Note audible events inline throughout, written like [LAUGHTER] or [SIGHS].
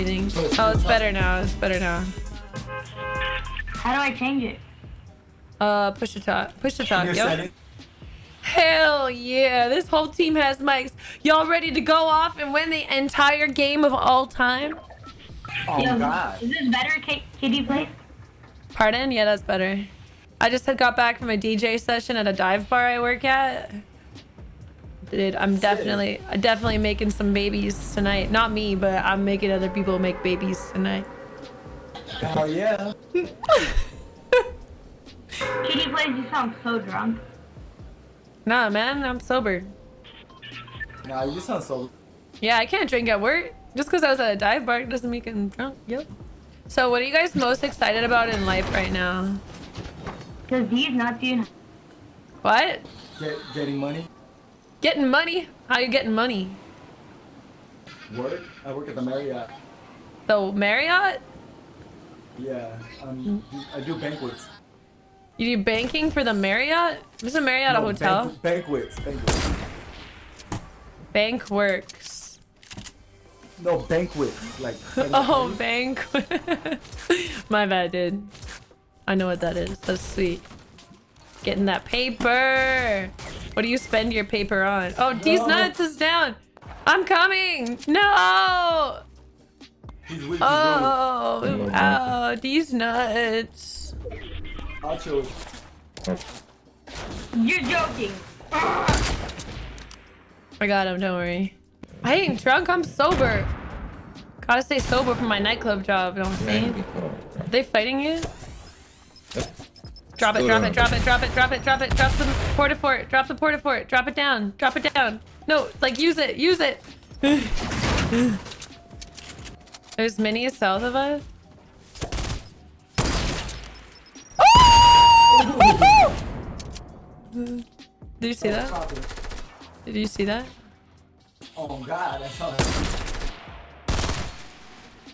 everything. Oh, it's better now. It's better now. How do I change it? Uh, push to talk. Push to talk. Your Yep. Hell yeah! This whole team has mics. Y'all ready to go off and win the entire game of all time? Oh Yo, god. Is this better, K- Kitty Place? Pardon? Yeah, that's better. I just had got back from a DJ session at a dive bar I work at. Dude, I'm definitely, I'm definitely making some babies tonight. Not me, but I'm making other people make babies tonight. Oh yeah. [LAUGHS] Kitty Place, you sound so drunk. Nah, man, I'm sober. Nah, you sound so. Yeah, I can't drink at work. Just because I was at a dive bar doesn't make me drunk. Yep. So, what are you guys most excited about in life right now? Cause these not doing. What? Get, getting money. Getting money? How you getting money? Work. I work at the Marriott. The Marriott? Yeah. Um, I do banquets. You do banking for the Marriott? Isn't Marriott a No, hotel? banqu- banquets. Banquets. Bank works. No banquets. Like. [LAUGHS] Oh, bank. [LAUGHS] My bad, dude. I know what that is. That's sweet. Getting that paper. What do you spend your paper on? Oh, D's No. nuts is down. I'm coming. No. He's with Oh, oh, D's nuts. Achos. You're joking. I got him. Don't worry. I ain't drunk. I'm sober. Gotta stay sober for my nightclub job. You know what I'm saying? Are they fighting you? Drop it, drop it, drop it, drop it, drop it, drop it, drop the Port-a-Fort, drop the Port-a-Fort, drop it down, drop it down. No, like use it, use it. [SIGHS] There's minis south of us. Oh! [LAUGHS] Did you see that? Did you see that? Oh god, I saw that.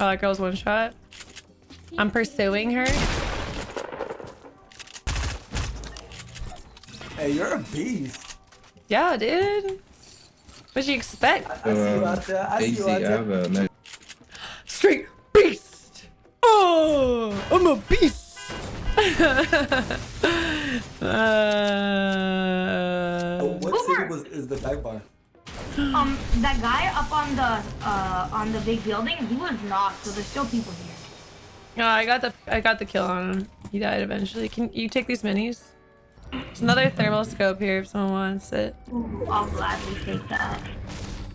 Oh, that girl's one shot. I'm pursuing her. You're a beast. Yeah, dude. What'd you expect? I see you out there. I see you out there. have Straight beast. Oh, I'm a beast. [LAUGHS] uh, What Boomer. city was is the dive bar? Um, that guy up on the uh on the big building, he was knocked. So there's still people here. no, I got the I got the kill on him. He died eventually. Can you take these minis? There's another thermal scope here if someone wants it. Ooh, I'll gladly take that.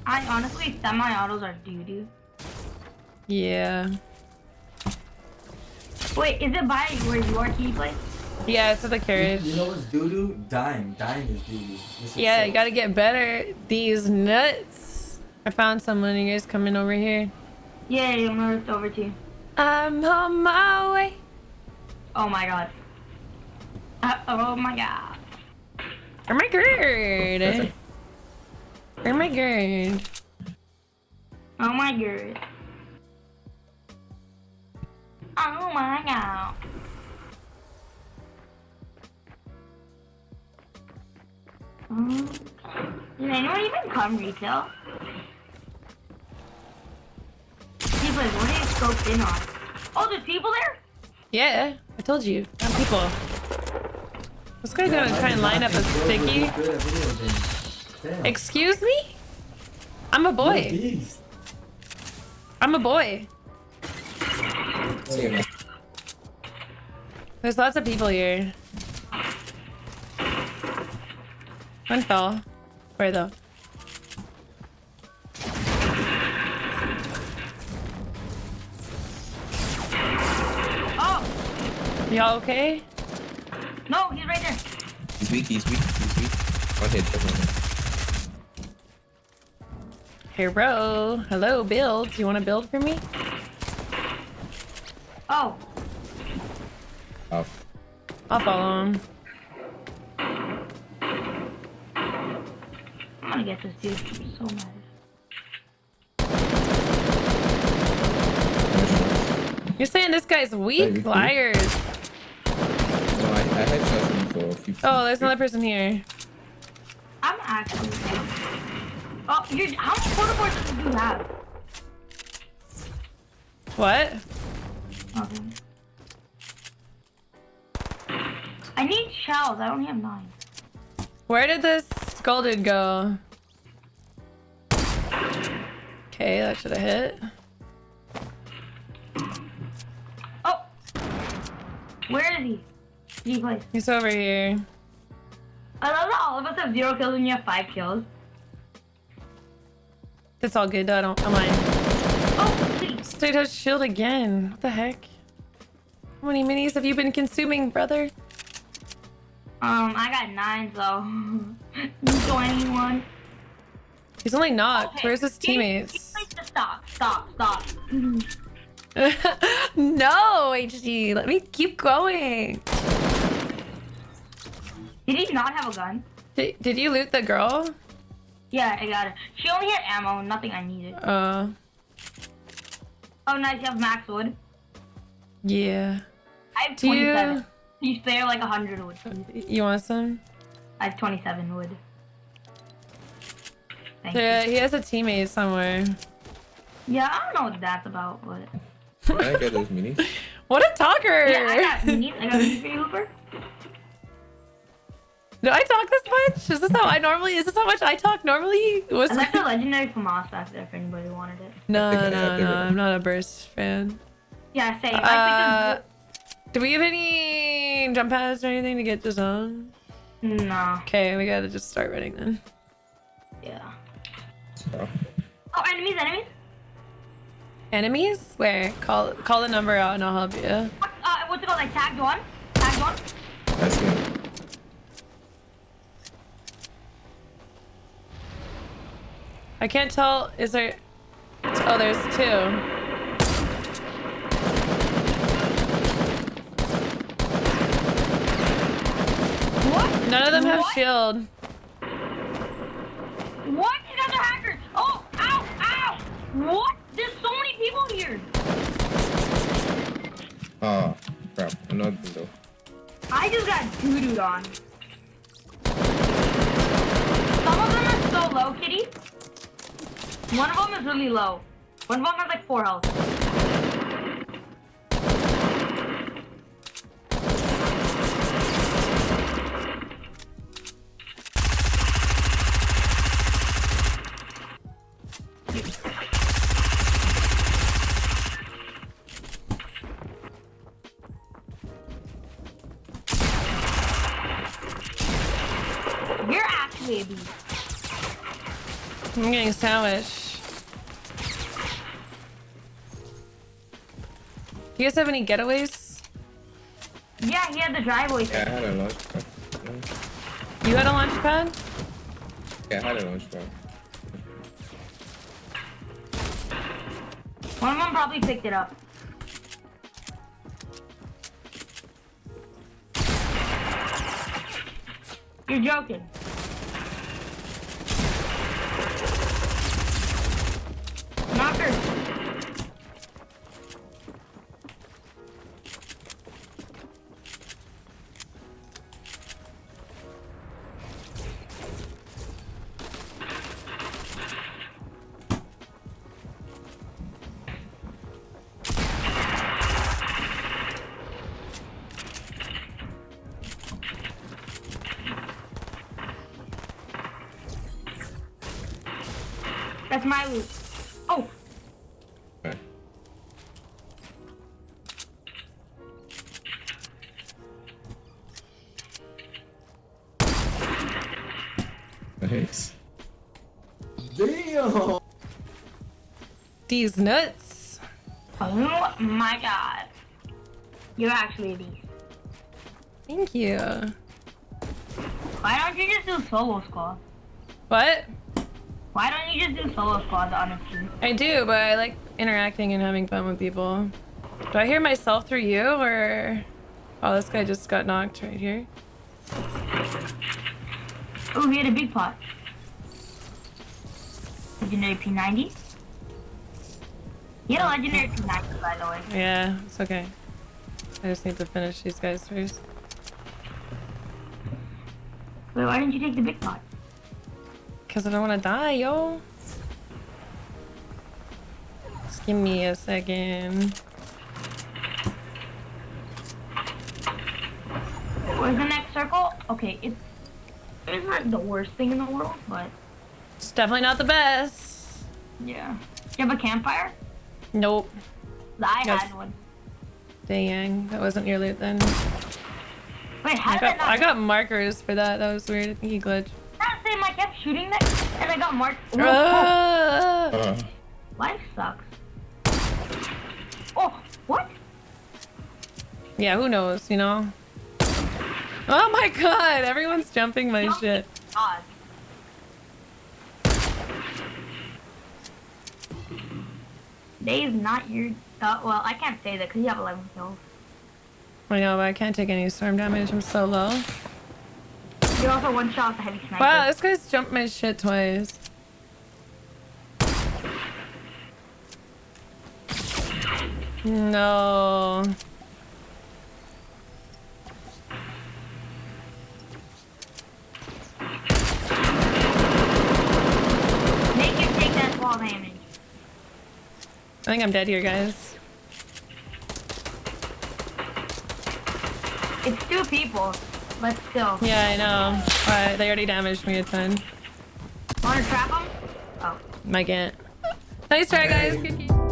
I honestly, semi-autos are doo doo. Yeah. Wait, is it by where you are, Kitty Place? Yeah, it's at the carriage. You know what's doo doo? Dime. Dime is doo doo. Yeah, you gotta get better. These nuts. I found someone. You guys coming over here? Yeah, I'm gonna over to you. I'm on my way. Oh my god. Uh, oh my god. Oh my god. Oh my god. Oh my god. Oh my god. Um, Did anyone even come retail? People, what are you scoped in on? Oh, there's people there? Yeah, I told you. Got people. This guy's gonna try and line up a sticky. Excuse me? I'm a boy. I'm a boy. There's lots of people here. One fell. Where though? Oh, Y'all okay? no, he's right there. He's weak, he's weak, he's weak. One hit, definitely. Hero. Hello, build. Do you want to build for me? Oh, Oh. I'll follow him. I'm gonna get this dude. I'm so mad. You're saying this guy's weak? Liars. No, I, I had shot him for a few Oh, there's another person here. I'm actually. Oh, you how many Port-a-Forts do you have? What? Okay. I need shells. I only have nine. Where did this Golden go? Okay, that should have hit. Oh! Where is he? Place. He's over here. I love that all of us have zero kills and you have five kills. That's all good. I don't. I mind. Oh, please. State has shield again. What the heck? How many minis have you been consuming, brother? Um, I got nine, so. [LAUGHS] anyone? He's only knocked. Okay, Where's his he- he teammates? Stop, stop, stop. no, HG. Let me keep going. Did he not have a gun? Did, did you loot the girl? Yeah, I got it. She only had ammo, nothing I needed. Uh, Oh, nice, you have max wood. yeah. I have Do 27. you? You spare like 100 wood. please? You want some? I have 27 wood. Thank Yeah, you. he has a teammate somewhere. Yeah, I don't know what that's about, but. Can I get those minis? [LAUGHS] What a talker! Yeah, I got minis. I got minis for you, Hooper. Do I talk this much? Is this how I normally? Is this how much I talk normally? Was I left the legendary FAMAS back there if anybody wanted it. no, no, no, no, I'm not a burst fan. Yeah, same. Uh, I do we have any jump pads or anything to get this on? No. Okay, we gotta just start running then. Yeah. So, Oh, enemies, enemies. Enemies? Where? Call call the number out and I'll help you. What, uh, what's it called? Like tagged one? Tagged one? That's see. him. I can't tell. Is there? Oh, there's two. What? None of them have What? shield. What? You guys are hackers! Oh! Ow! Ow! What? There's so many people here! Oh, crap. Another window. I just got doo-dooed on. Some of them are so low, kitty. One of them is really low. One of them has like four health. You're. I'm getting sandwiched. You guys have any getaways? Yeah, he had the driveway. Yeah, I had a launch pad. You had a launch pad? Yeah, I had a launch pad. One of them probably picked it up. You're joking. That's my loot. Oh, Okay. Nice. Damn! These nuts. oh my god. You're actually a beast. Thank you. Why don't you just do solo squad? What? Why don't you just do solo squad on a team? I do, but I like interacting and having fun with people. Do I hear myself through you or? Oh, this guy just got knocked right here. Oh, he had a big pot. Legendary P90. He had a legendary P90, by the way. Yeah, it's okay. I just need to finish these guys first. Wait, why didn't you take the big pot? Cause I don't want to die, yo. Just give me a second. Where's the next circle? Okay, it's it's not the worst thing in the world, but It's definitely not the best. yeah. You have a campfire? Nope. I Yes. had one. Dang, that wasn't your loot then. Wait, how I did got I got markers for that. That was weird. I think he glitched. Same? I kept shooting that, and I got marked. Ah! Uh, [LAUGHS] life sucks. Oh, what? Yeah, who knows, you know? Oh my god, everyone's jumping my shit. God. Dave's not your. Uh, well, I can't say that because you have 11 kills. I know, but I can't take any storm damage. I'm so low. You're also one shot the heavy sniper. Wow, this guy's jumped my shit twice. No. Make him take that fall damage. I think I'm dead here, guys. It's two people, but still. Yeah, I know. But they already damaged me a ton. Want to trap them? Oh. I can't. Nice try, guys. Good game.